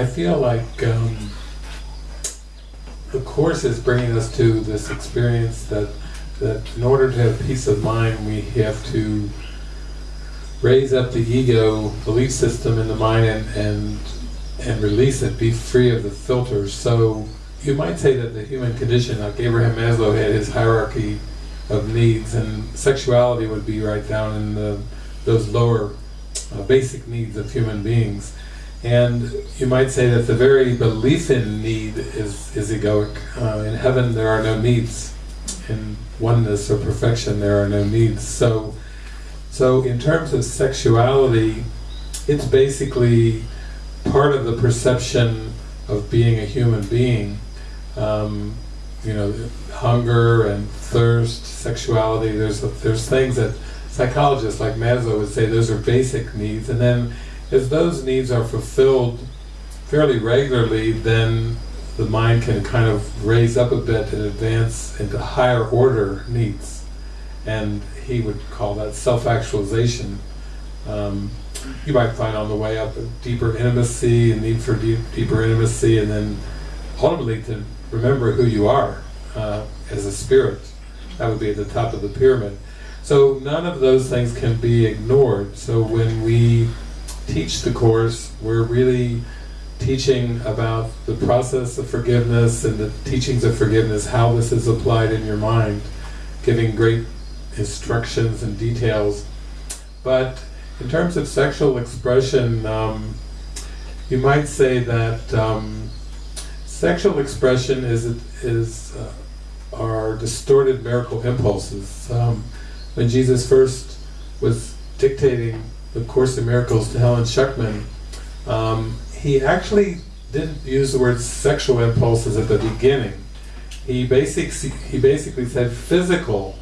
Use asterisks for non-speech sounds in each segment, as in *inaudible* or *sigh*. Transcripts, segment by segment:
I feel like um, the course is bringing us to this experience that that in order to have peace of mind, we have to raise up the ego belief system in the mind and and and release it, be free of the filters. So you might say that the human condition, like Abraham Maslow had his hierarchy of needs, and sexuality would be right down in the, those lower uh, basic needs of human beings. And you might say that the very belief in need is, is egoic. Uh, in heaven there are no needs. In oneness or perfection there are no needs. So, so in terms of sexuality, it's basically part of the perception of being a human being. Um, you know, hunger and thirst, sexuality, there's, there's things that psychologists like Maslow would say those are basic needs, and then as those needs are fulfilled fairly regularly, then the mind can kind of raise up a bit and advance into higher order needs. And he would call that self-actualization. Um, you might find on the way up a deeper intimacy, a need for deep, deeper intimacy, and then ultimately to remember who you are uh, as a spirit. That would be at the top of the pyramid. So none of those things can be ignored. So when we teach the Course, we're really teaching about the process of forgiveness and the teachings of forgiveness, how this is applied in your mind, giving great instructions and details. But in terms of sexual expression, um, you might say that um, sexual expression is is uh, are distorted miracle impulses. Um, when Jesus first was dictating the Course in Miracles to Helen Schucman, um, he actually didn't use the word sexual impulses at the beginning. He, basic, he basically said physical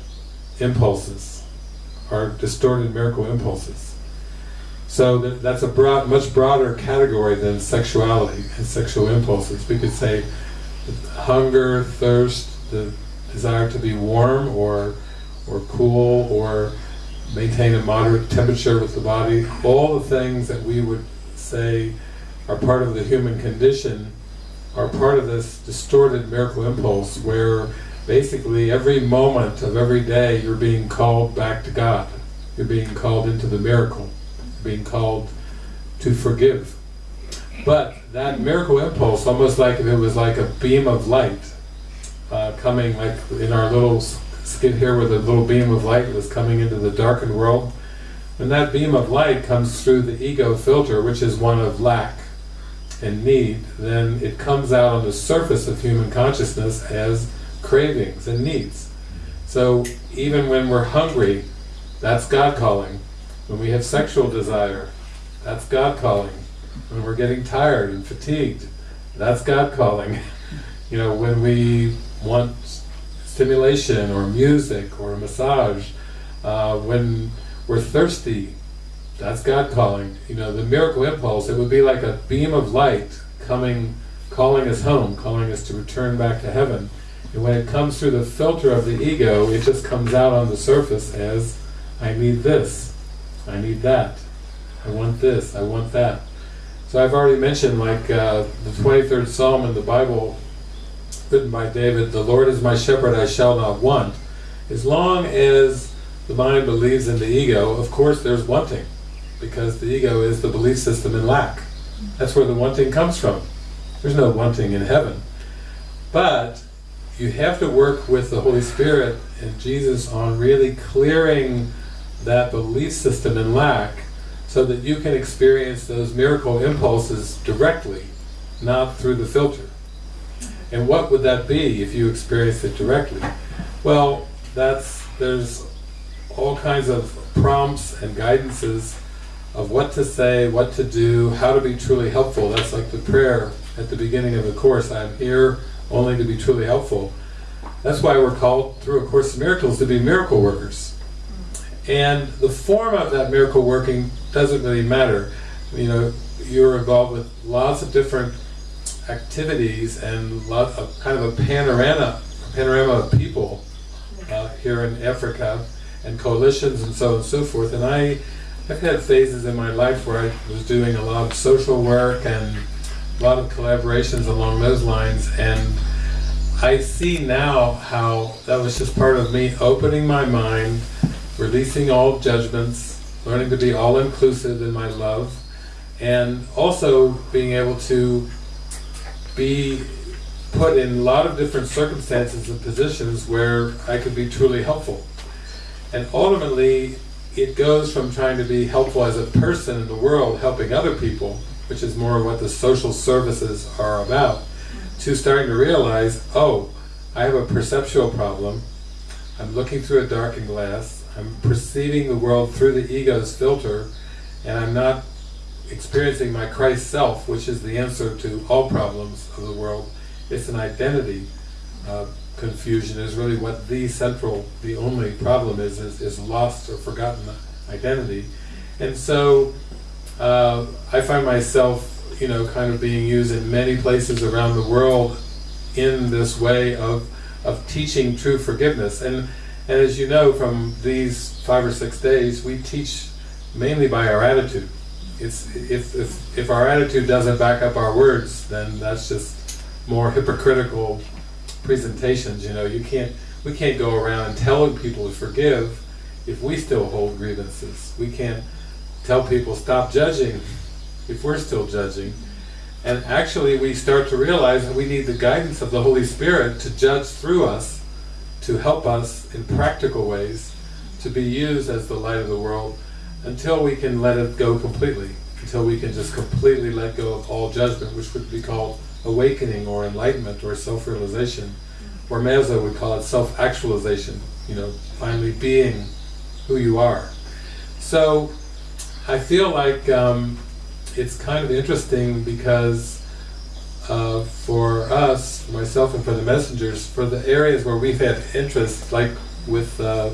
impulses are distorted miracle impulses. So that, that's a broad, much broader category than sexuality and sexual impulses. We could say hunger, thirst, the desire to be warm or or cool or maintain a moderate temperature with the body, all the things that we would say are part of the human condition are part of this distorted miracle impulse where basically every moment of every day you're being called back to God. You're being called into the miracle. Being called to forgive. But that miracle impulse, almost like if it was like a beam of light uh, coming like in our little skid here with a little beam of light was coming into the darkened world. And that beam of light comes through the ego filter, which is one of lack and need, then it comes out on the surface of human consciousness as cravings and needs. So even when we're hungry, that's God calling. When we have sexual desire, that's God calling. When we're getting tired and fatigued, that's God calling. *laughs* You know, when we want stimulation or music or a massage, uh, when we're thirsty, that's God calling. You know, the miracle impulse, it would be like a beam of light coming, calling us home, calling us to return back to heaven. And when it comes through the filter of the ego, it just comes out on the surface as, I need this, I need that, I want this, I want that. So I've already mentioned like uh, the 23rd Psalm in the Bible written by David, the Lord is my shepherd, I shall not want. As long as the mind believes in the ego, of course there's wanting, because the ego is the belief system in lack. That's where the wanting comes from. There's no wanting in heaven. But you have to work with the Holy Spirit and Jesus on really clearing that belief system in lack so that you can experience those miracle impulses directly, not through the filter. And what would that be if you experienced it directly? Well, that's there's all kinds of prompts and guidances of what to say, what to do, how to be truly helpful. That's like the prayer at the beginning of the Course, I'm here only to be truly helpful. That's why we're called through A Course in Miracles to be miracle workers. And the form of that miracle working doesn't really matter. You know, you're involved with lots of different activities and lot of kind of a panorama, panorama of people uh, here in Africa and coalitions and so on and so forth. And I, I've had phases in my life where I was doing a lot of social work and a lot of collaborations along those lines, and I see now how that was just part of me opening my mind, releasing all judgments, learning to be all-inclusive in my love, and also being able to be put in a lot of different circumstances and positions where I could be truly helpful. And ultimately, it goes from trying to be helpful as a person in the world, helping other people, which is more what the social services are about, to starting to realize, oh, I have a perceptual problem, I'm looking through a darkened glass, I'm perceiving the world through the ego's filter, and I'm not experiencing my Christ self, which is the answer to all problems of the world. It's an identity uh, confusion is really what the central, the only problem is, is, is lost or forgotten identity. And so uh, I find myself, you know, kind of being used in many places around the world in this way of, of teaching true forgiveness. And, and as you know from these five or six days, we teach mainly by our attitude. It's, if, if, if our attitude doesn't back up our words, then that's just more *laughs* hypocritical presentations, you know, you can't, we can't go around telling people to forgive if we still hold grievances. We can't tell people stop judging if we're still judging. And actually we start to realize that we need the guidance of the Holy Spirit to judge through us, to help us in practical ways, to be used as the light of the world, until we can let it go completely, until we can just completely let go of all judgment, which would be called awakening or enlightenment or self-realization, or Meza would call it self-actualization, you know, finally being who you are. So I feel like um, it's kind of interesting because uh, for us, myself and for the messengers, for the areas where we've had interest, like with uh,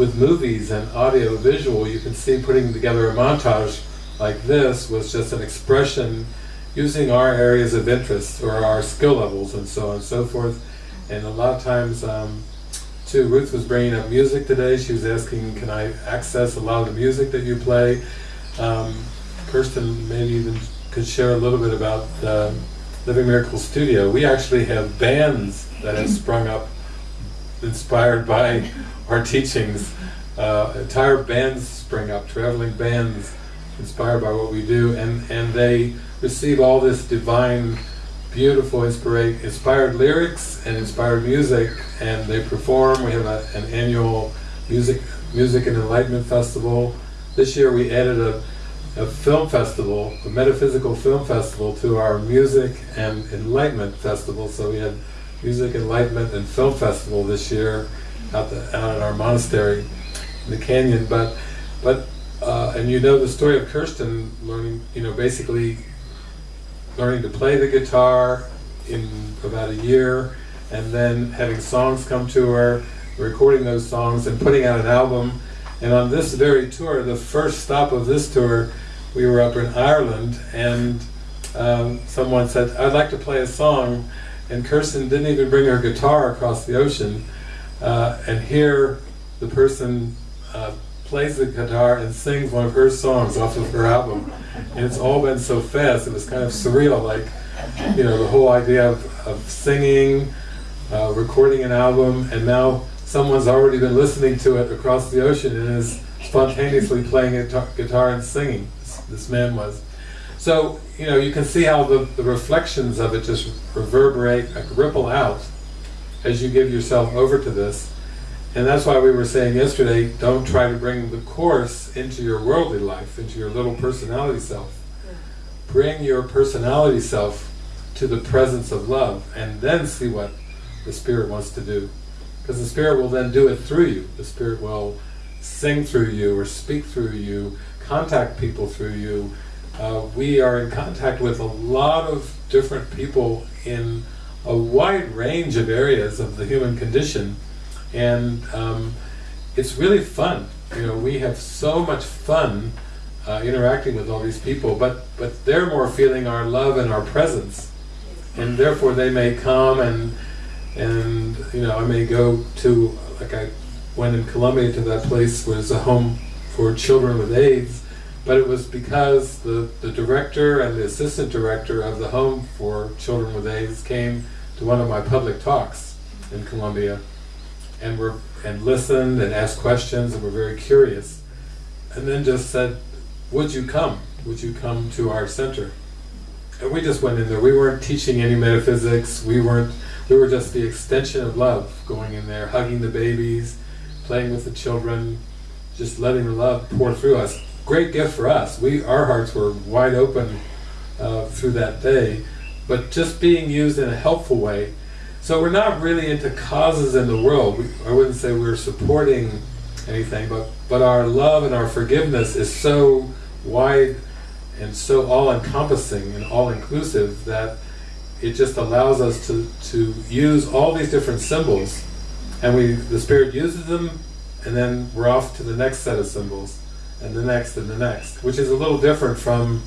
with movies and audio visual, you can see putting together a montage like this was just an expression using our areas of interest or our skill levels and so on and so forth. And a lot of times, um, too, Ruth was bringing up music today. She was asking, can I access a lot of the music that you play? Um, Kirsten maybe even could share a little bit about Living Miracle Studio. We actually have bands that have sprung up inspired by our teachings. Uh, entire bands spring up, traveling bands inspired by what we do, and, and they receive all this divine, beautiful, inspired, inspired lyrics and inspired music, and they perform. We have a, an annual music music and enlightenment festival. This year we added a, a film festival, a metaphysical film festival, to our music and enlightenment festival. So we had music, enlightenment, and film festival this year out, the, out at our monastery in the canyon. But but uh, and you know the story of Kirsten learning, you know, basically learning to play the guitar in about a year, and then having songs come to her, recording those songs and putting out an album. And on this very tour, the first stop of this tour, we were up in Ireland, and um, someone said, I'd like to play a song, and Kirsten didn't even bring her guitar across the ocean. Uh, and here, the person uh, plays the guitar and sings one of her songs off of her album. And it's all been so fast, it was kind of surreal, like, you know, the whole idea of, of singing, uh, recording an album, and now someone's already been listening to it across the ocean and is spontaneously playing a guitar and singing, this, this, man was. So, you know, you can see how the, the reflections of it just reverberate, like ripple out as you give yourself over to this. And that's why we were saying yesterday, don't try to bring the Course into your worldly life, into your little personality self. Bring your personality self to the presence of love, and then see what the Spirit wants to do. Because the Spirit will then do it through you. The Spirit will sing through you, or speak through you, contact people through you. Uh, we are in contact with a lot of different people in a wide range of areas of the human condition. And um, it's really fun. You know, we have so much fun uh, interacting with all these people, but but they're more feeling our love and our presence, and therefore they may come and and you know I may go to like I went in Colombia to that place where there's a home for children with AIDS, but it was because the, the director and the assistant director of the home for children with AIDS came to one of my public talks in Colombia and were and listened and asked questions and were very curious. And then just said would you come? Would you come to our center? And we just went in there. We weren't teaching any metaphysics. We weren't we were just the extension of love going in there hugging the babies playing with the children just letting the love pour through us great gift for us. We Our hearts were wide open uh, through that day, but just being used in a helpful way. So we're not really into causes in the world. We, I wouldn't say we're supporting anything, but, but our love and our forgiveness is so wide and so all-encompassing and all-inclusive that it just allows us to, to use all these different symbols and we the Spirit uses them and then we're off to the next set of symbols and the next and the next, which is a little different from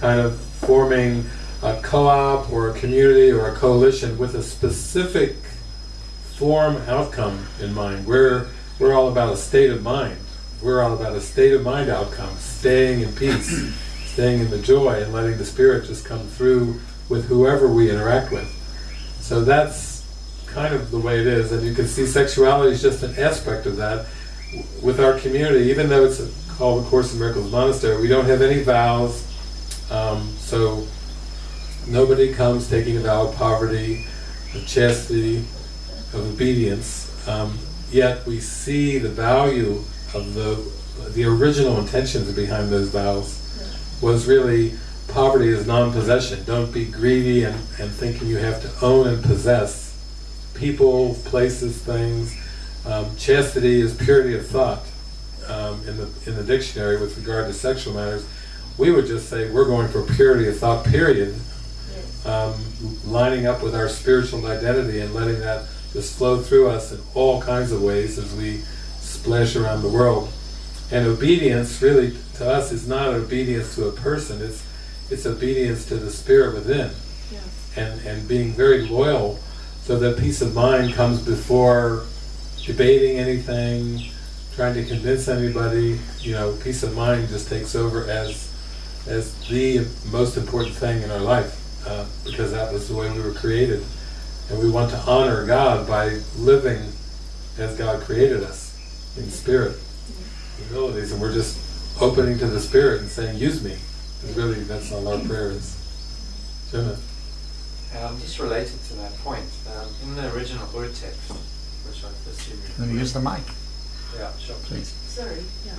kind of forming a co-op or a community or a coalition with a specific form outcome in mind. We're, we're all about a state of mind. We're all about a state of mind outcome, staying in peace, *clears throat* staying in the joy and letting the Spirit just come through with whoever we interact with. So that's kind of the way it is, and you can see sexuality is just an aspect of that with our community, even though it's a called the Course in Miracles Monastery. We don't have any vows, um, so nobody comes taking a vow of poverty, of chastity, of obedience. Um, yet we see the value of the the original intentions behind those vows was really poverty is non-possession. Don't be greedy and, and thinking you have to own and possess people, places, things. Um, chastity is purity of thought um, in the in the dictionary with regard to sexual matters, we would just say we're going for purity of thought. Period. Um, lining up with our spiritual identity and letting that just flow through us in all kinds of ways as we splash around the world. And obedience, really, to us, is not obedience to a person. It's it's obedience to the spirit within, and and being very loyal, so that peace of mind comes before debating anything, trying to convince anybody, you know, peace of mind just takes over as as the most important thing in our life, uh, because that was the way we were created. And we want to honor God by living as God created us, in spirit, abilities, and we're just opening to the Spirit and saying, use me. And really, that's all our prayers. Jenna? Um, just related to that point, um, in the original Ur text, which I assume you... Let me use the mic. Yeah, sure. Please. Sorry, yeah.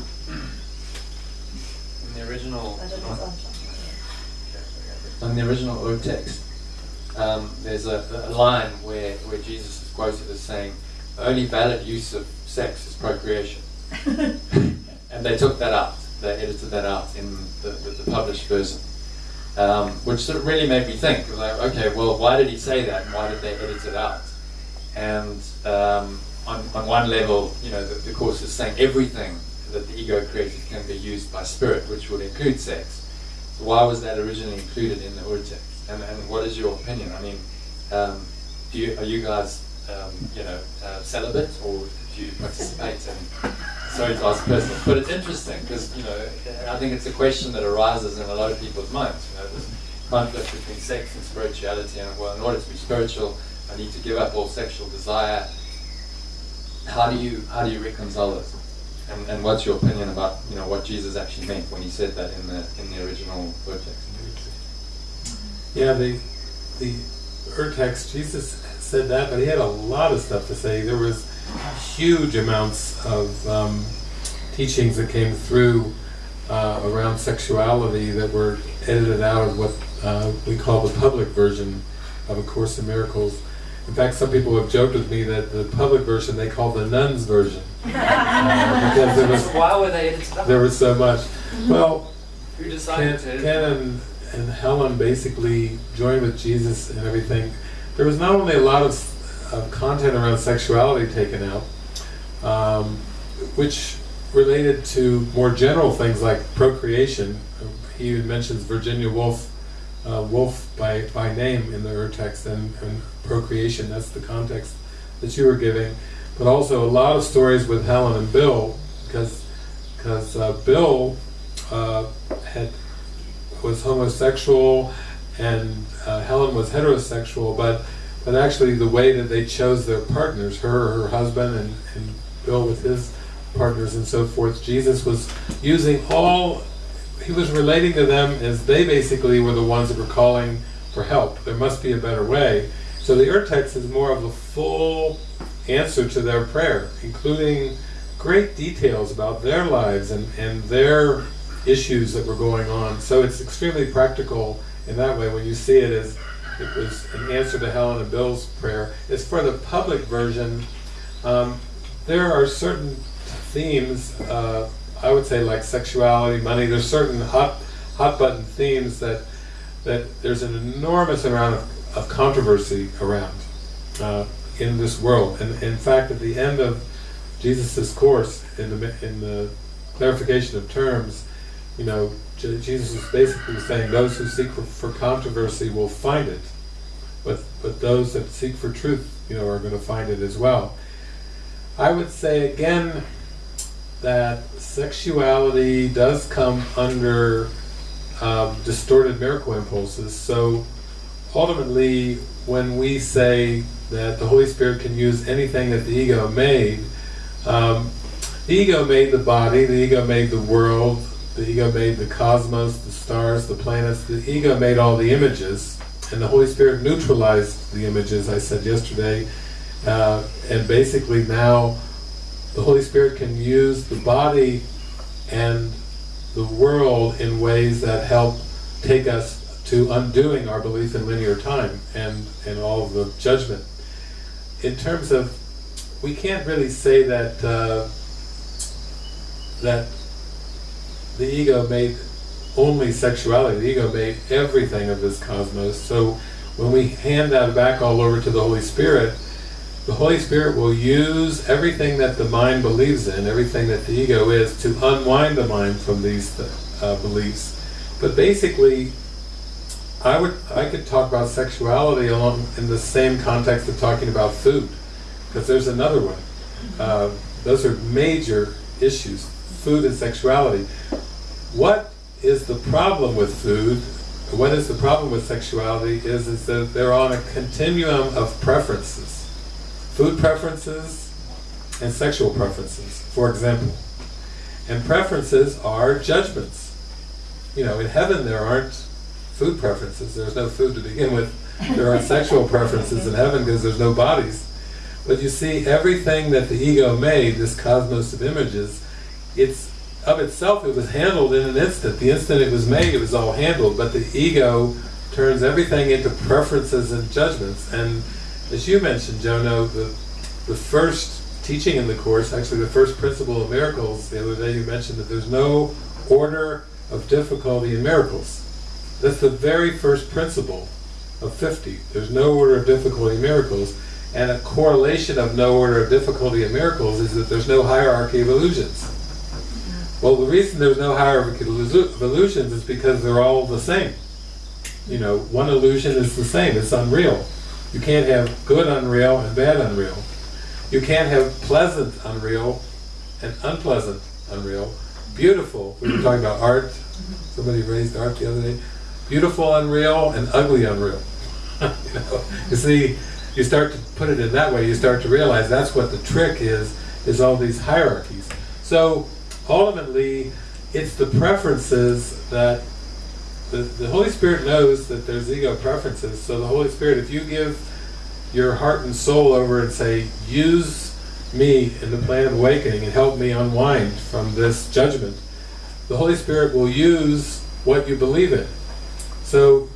In the original... I don't know In the original Ur text, um, there's a, a, line where, where Jesus is quoted as saying, the only valid use of sex is procreation. *laughs* and they took that out. They edited that out in the, the, the published version. Um, which sort of really made me think, like, okay, well, why did he say that? Why did they edit it out? And um, on, on one level, you know, the, the Course is saying everything that the ego created can be used by spirit, which would include sex. So why was that originally included in the Ur text? And, and what is your opinion? I mean, um, do you, are you guys, um, you know, uh, celibate or do you participate in, sorry to ask personal, but it's interesting because, you know, I think it's a question that arises in a lot of people's minds, you know, this conflict between sex and spirituality and, well, in order to be spiritual, I need to give up all sexual desire how do you how do you reconcile this? And, and what's your opinion about you know what Jesus actually meant when he said that in the in the original text? Yeah, the the Ur text, Jesus said that, but he had a lot of stuff to say. There was huge amounts of um, teachings that came through uh, around sexuality that were edited out of what uh, we call the public version of A Course in Miracles. In fact, some people have joked with me that the public version they call the nuns version. *laughs* Uh, because there was why were they There was so much. Well, who decided Ken, Ken and, and Helen basically joined with Jesus and everything. There was not only a lot of, of content around sexuality taken out, um, which related to more general things like procreation. He mentions Virginia Woolf uh, Woolf by, by name in the Ur text and, and procreation, that's the context that you were giving. But also a lot of stories with Helen and Bill, because because uh, Bill uh, was homosexual and uh, Helen was heterosexual, but but actually the way that they chose their partners, her, her husband, and, and Bill with his partners and so forth, Jesus was using all, he was relating to them as they basically were the ones that were calling for help. There must be a better way. So the Urtext is more of a full answer to their prayer, including great details about their lives and, and their issues that were going on. So it's extremely practical in that way when you see it as it was an answer to Helen and Bill's prayer. As for the public version, um, there are certain themes, uh, I would say like sexuality, money, there's certain hot, hot button themes that, that there's an enormous amount of, of controversy around uh, in this world. And in fact, at the end of Jesus' course, in the, in the clarification of terms, you know, Jesus is basically saying those who seek for, for controversy will find it, but but those that seek for truth, you know, are going to find it as well. I would say again that sexuality does come under um, distorted miracle impulses. So ultimately, when we say that the Holy Spirit can use anything that the ego made, um, the ego made the body, the ego made the world, the ego made the cosmos, the stars, the planets, the ego made all the images, and the Holy Spirit neutralized the images, I said yesterday, uh, and basically now the Holy Spirit can use the body and the world in ways that help take us to undoing our belief in linear time and, and all the judgment. In terms of, we can't really say that uh, that the ego made only sexuality, the ego made everything of this cosmos. So when we hand that back all over to the Holy Spirit, the Holy Spirit will use everything that the mind believes in, everything that the ego is, to unwind the mind from these uh, beliefs. But basically, I would I could talk about sexuality along in the same context of talking about food, because there's another one. Uh, those are major issues, food and sexuality. What is the problem with food? What is the problem with sexuality? Is is that they're on a continuum of preferences food preferences and sexual preferences, for example. And preferences are judgments. You know, in heaven there aren't food preferences. There's no food to begin with. There aren't sexual preferences in heaven because there's no bodies. But you see, everything that the ego made, this cosmos of images, it's of itself, it was handled in an instant. The instant it was made, it was all handled. But the ego turns everything into preferences and judgments. And as you mentioned, Jono, the, the first teaching in the Course, actually the first principle of miracles, the other day you mentioned that there's no order of difficulty in miracles. That's the very first principle of 50. There's no order of difficulty in miracles, and a correlation of no order of difficulty in miracles is that there's no hierarchy of illusions. Well, the reason there's no hierarchy of illusions is because they're all the same. You know, one illusion is the same, it's unreal. You can't have good unreal and bad unreal. You can't have pleasant unreal and unpleasant unreal. Beautiful, we were talking about art, somebody raised art the other day. Beautiful unreal and ugly unreal. *laughs* you, know, you see, you start to put it in that way, you start to realize that's what the trick is, is all these hierarchies. So, ultimately, it's the preferences that the, the Holy Spirit knows that there's ego preferences, so the Holy Spirit, if you give your heart and soul over and say, use me in the plan of awakening and help me unwind from this judgment, the Holy Spirit will use what you believe in. So,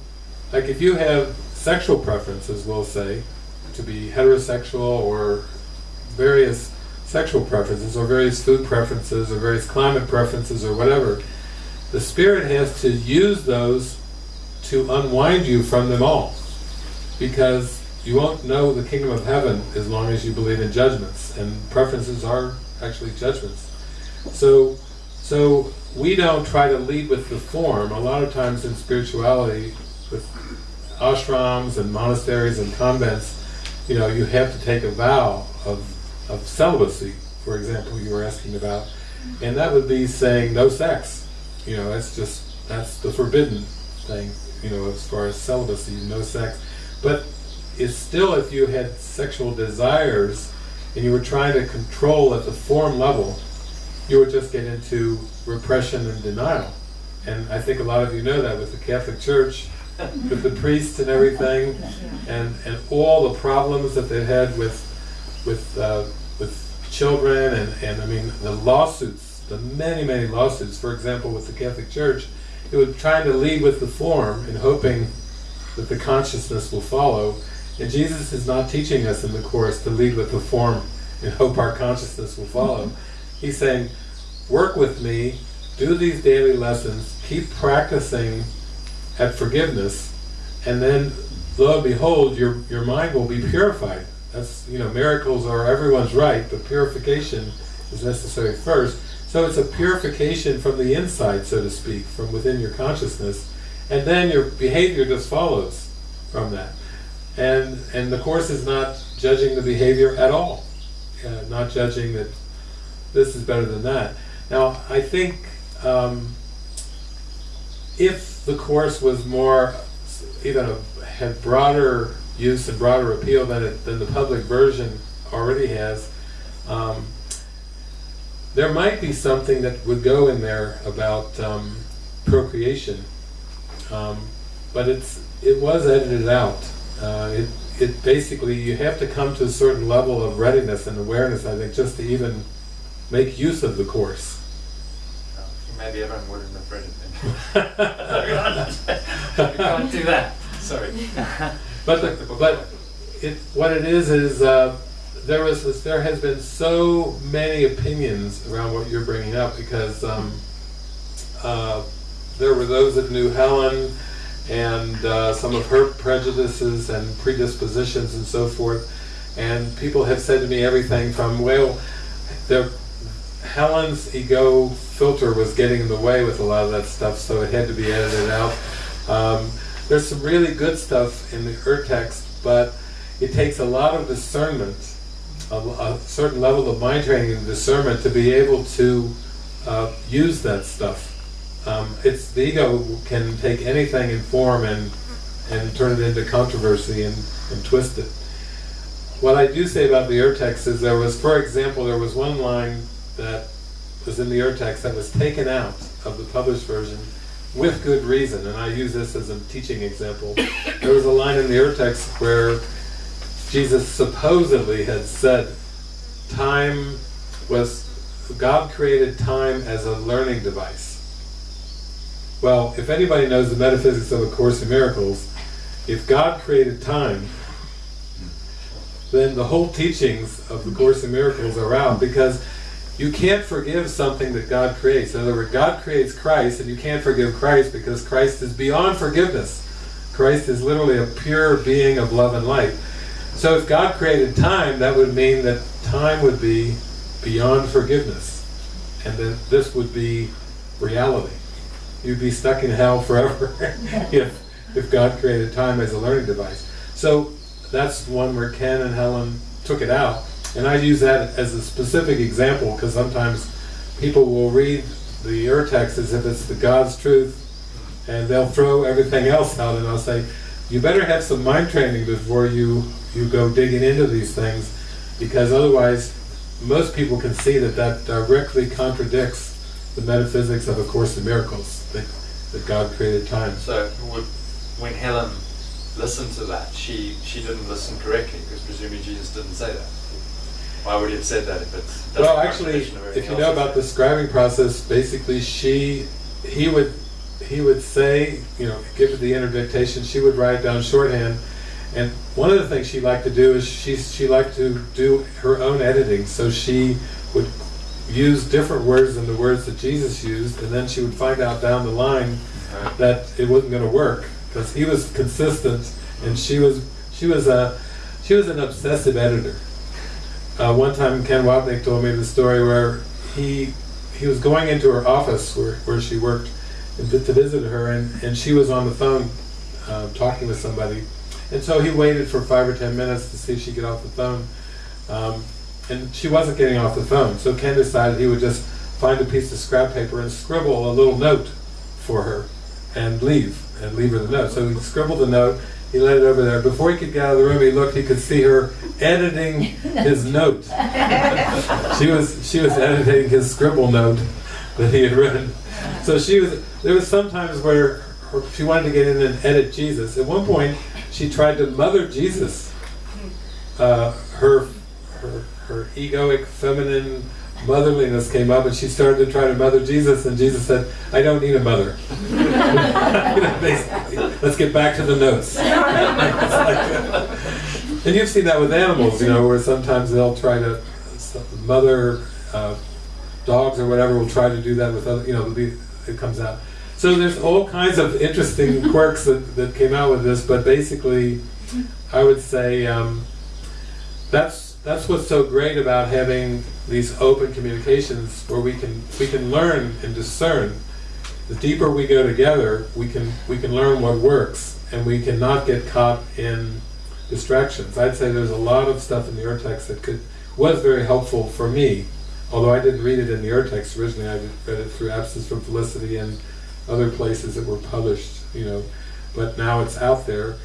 like if you have sexual preferences, we'll say, to be heterosexual or various sexual preferences or various food preferences or various climate preferences or whatever, the Spirit has to use those to unwind you from them all. Because you won't know the kingdom of heaven as long as you believe in judgments, and preferences are actually judgments. So, so we don't try to lead with the form. A lot of times in spirituality, with ashrams and monasteries and convents, you know, you have to take a vow of, of celibacy, for example, you were asking about. And that would be saying no sex. You know, that's just, that's the forbidden thing, you know, as far as celibacy, no sex. But it's still if you had sexual desires and you were trying to control at the form level, you would just get into repression and denial. And I think a lot of you know that with the Catholic Church, with the priests and everything, and, and all the problems that they had with with uh, with children and, and I mean the lawsuits, the many many lawsuits. For example, with the Catholic Church, it was trying to lead with the form and hoping that the consciousness will follow. And Jesus is not teaching us in the course to lead with the form and hope our consciousness will follow. He's saying, work with me, do these daily lessons, keep practicing at forgiveness, and then lo and behold, your, your mind will be purified. That's, you know, miracles are everyone's right, but purification is necessary first. So it's a purification from the inside, so to speak, from within your consciousness, and then your behavior just follows from that. And, and the Course is not judging the behavior at all, uh, not judging that this is better than that. Now, I think um, if the Course was more, even had broader use and broader appeal than, it, than the public version already has, um, there might be something that would go in there about um, procreation, um, but it's it was edited out. Uh, it it basically you have to come to a certain level of readiness and awareness, I think, just to even make use of the course. Maybe everyone wouldn't have read it *laughs* then. we can't do that. Sorry. But the, but it what it is is uh, there was this, there has been so many opinions around what you're bringing up because um, uh, there were those that knew Helen and uh, some of her prejudices and predispositions and so forth. And people have said to me everything from well the Helen's ego filter was getting in the way with a lot of that stuff so it had to be edited out. Um, there's some really good stuff in the Ur text but it takes a lot of discernment a, a, certain level of mind training and discernment to be able to uh, use that stuff. Um, it's the ego can take anything in form and and turn it into controversy and, and twist it. What I do say about the Urtext is there was, for example, there was one line that was in the Urtext that was taken out of the published version with good reason, and I use this as a teaching example. There was a line in the Urtext where Jesus supposedly had said time was, God created time as a learning device. Well, if anybody knows the metaphysics of A Course in Miracles, if God created time, then the whole teachings of the Course in Miracles are out because you can't forgive something that God creates. In other words, God creates Christ and you can't forgive Christ because Christ is beyond forgiveness. Christ is literally a pure being of love and light. So if God created time, that would mean that time would be beyond forgiveness. And then this would be reality. You'd be stuck in hell forever *laughs* if, if God created time as a learning device. So that's one where Ken and Helen took it out. And I use that as a specific example because sometimes people will read the Urtext as if it's the God's truth and they'll throw everything else out and I'll say, you better have some mind training before you you go digging into these things, because otherwise most people can see that that directly contradicts the metaphysics of A Course in Miracles, that, that God created time. So would, when Helen listened to that, she, she didn't listen correctly, because presumably Jesus didn't say that. Why would he have said that if it's... Well actually, if you know about the scribing process, basically she, he would, he would say, you know, give the interdictation, she would write down shorthand, and one of the things she liked to do is she, she liked to do her own editing, so she would use different words than the words that Jesus used, and then she would find out down the line that it wasn't going to work, because he was consistent, and she was she was a she was an obsessive editor. Uh, one time Ken Wapnick told me the story where he he was going into her office where, where she worked to, to visit her, and, and she was on the phone uh, talking with somebody, and so he waited for five or ten minutes to see if she'd get off the phone. Um, and she wasn't getting off the phone, so Ken decided he would just find a piece of scrap paper and scribble a little note for her and leave. and leave her the note. So he scribbled the note, he laid it over there. Before he could get out of the room, he looked, he could see her editing his *laughs* note. She was, she was editing his scribble note that he had written. So she was, there was some times where her, she wanted to get in and edit Jesus. At one point, she tried to mother Jesus. Uh, her, her, her egoic, feminine motherliness came up and she started to try to mother Jesus and Jesus said, I don't need a mother. *laughs* You know, basically, let's get back to the notes. *laughs* And you've seen that with animals, you know, where sometimes they'll try to, mother uh, dogs or whatever will try to do that with other, you know, it comes out. So there's all kinds of interesting *laughs* quirks that, that came out with this, but basically, I would say um, that's that's what's so great about having these open communications where we can we can learn and discern. The deeper we go together, we can we can learn what works, and we cannot get caught in distractions. I'd say there's a lot of stuff in the Urtext that could was very helpful for me, although I didn't read it in the Urtext originally. I read it through Absence from Felicity and other places that were published, you know. But now it's out there.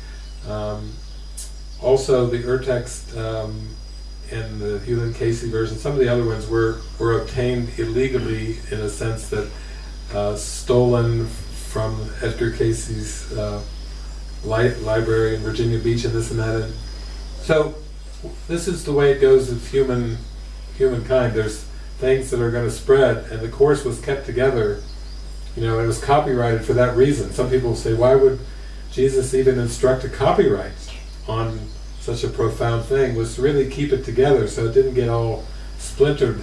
Um, also, the Urtext um, and the Hugh Lynn Cayce version, some of the other ones were were obtained illegally in a sense that uh, stolen from Edgar Cayce's uh, li- library in Virginia Beach and this and that. And so this is the way it goes with human humankind. There's things that are going to spread, and the course was kept together. You know, it was copyrighted for that reason. Some people say, why would Jesus even instruct a copyright on such a profound thing? Was to really keep it together so it didn't get all splintered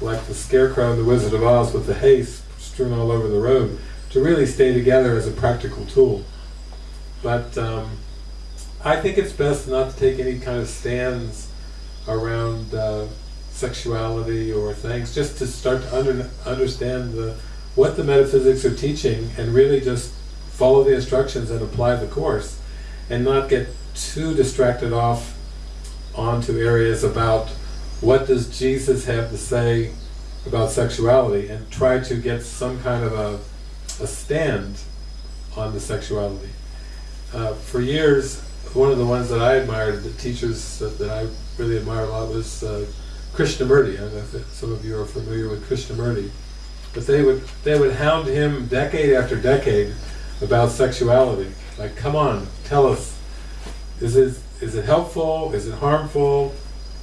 like the scarecrow in the Wizard of Oz with the hay strewn all over the road. To really stay together as a practical tool. But um, I think it's best not to take any kind of stands around uh, sexuality or things, just to start to under, understand the, what the metaphysics are teaching and really just follow the instructions and apply the course and not get too distracted off onto areas about what does Jesus have to say about sexuality and try to get some kind of a, a stand on the sexuality. Uh, for years, one of the ones that I admired, the teachers that, that I really admired a lot was uh, Krishnamurti. I don't know if some of you are familiar with Krishnamurti. But they would they would hound him decade after decade about sexuality. Like, come on, tell us, is it is it helpful? Is it harmful?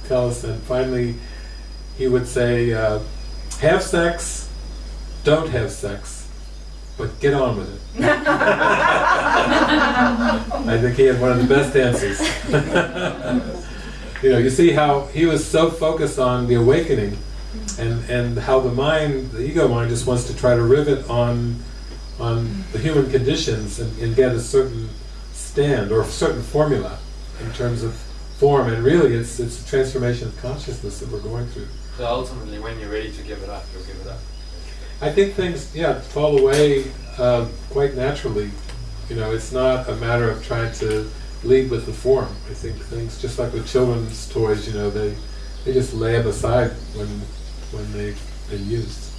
Tell us. And finally, he would say, uh, have sex, don't have sex, but get on with it. *laughs* I think he had one of the best answers. *laughs* you know, you see how he was so focused on the awakening and, and how the mind, the ego mind, just wants to try to rivet on on the human conditions and, and get a certain stand or a certain formula in terms of form. And really, it's it's a transformation of consciousness that we're going through. So ultimately, when you're ready to give it up, you'll give it up. I think things, yeah, fall away uh, quite naturally. You know, it's not a matter of trying to lead with the form. I think things, just like with children's toys, you know, they they just lay them aside when when they've been used.